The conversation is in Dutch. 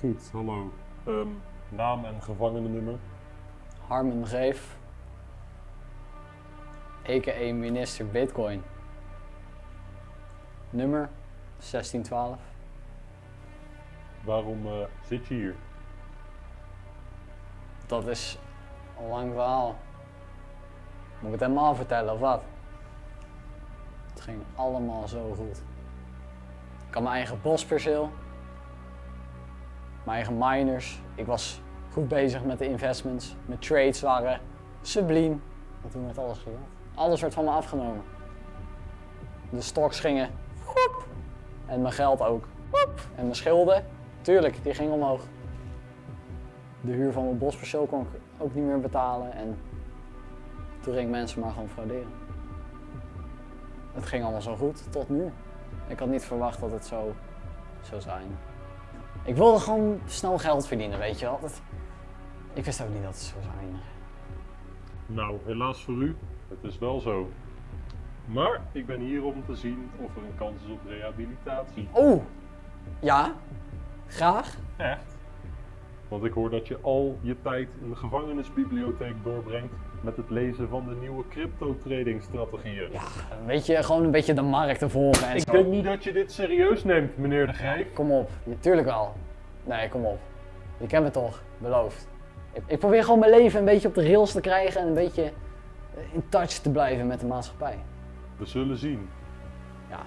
Goed, hallo. Ehm, naam en gevangenennummer? Harmen Greef, a.k.a. minister Bitcoin. Nummer 1612. Waarom eh, zit je hier? Dat is een lang verhaal. Moet ik het helemaal vertellen of wat? Het ging allemaal zo goed. Ik had mijn eigen bosperceel. Mijn eigen miners. Ik was goed bezig met de investments. Mijn trades waren subliem. En toen werd alles gejat. Alles werd van me afgenomen. De stocks gingen. En mijn geld ook. En mijn schulden. Tuurlijk, die gingen omhoog. De huur van mijn bosperceel kon ik ook niet meer betalen. En toen ging mensen maar gewoon frauderen. Het ging allemaal zo goed, tot nu. Ik had niet verwacht dat het zo zou zijn. Ik wilde gewoon snel geld verdienen, weet je wel. Dat- Ik wist ook niet dat het zo zou zijn. Nou, helaas voor u, het is wel zo. Maar ik ben hier om te zien of er een kans is op rehabilitatie. Oh, ja, graag. Echt? Want ik hoor dat je al je tijd in de gevangenisbibliotheek doorbrengt met het lezen van de nieuwe crypto-trading strategieën. Ja, weet je, gewoon een beetje de markt te volgen en Ik zo. denk niet dat je dit serieus neemt, meneer de Grijp. Kom op, Ja, tuurlijk wel. Nee, kom op. Je kent me toch, beloofd. Ik, ik probeer gewoon mijn leven een beetje op de rails te krijgen en een beetje eh, in touch te blijven met de maatschappij. We zullen zien. Ja,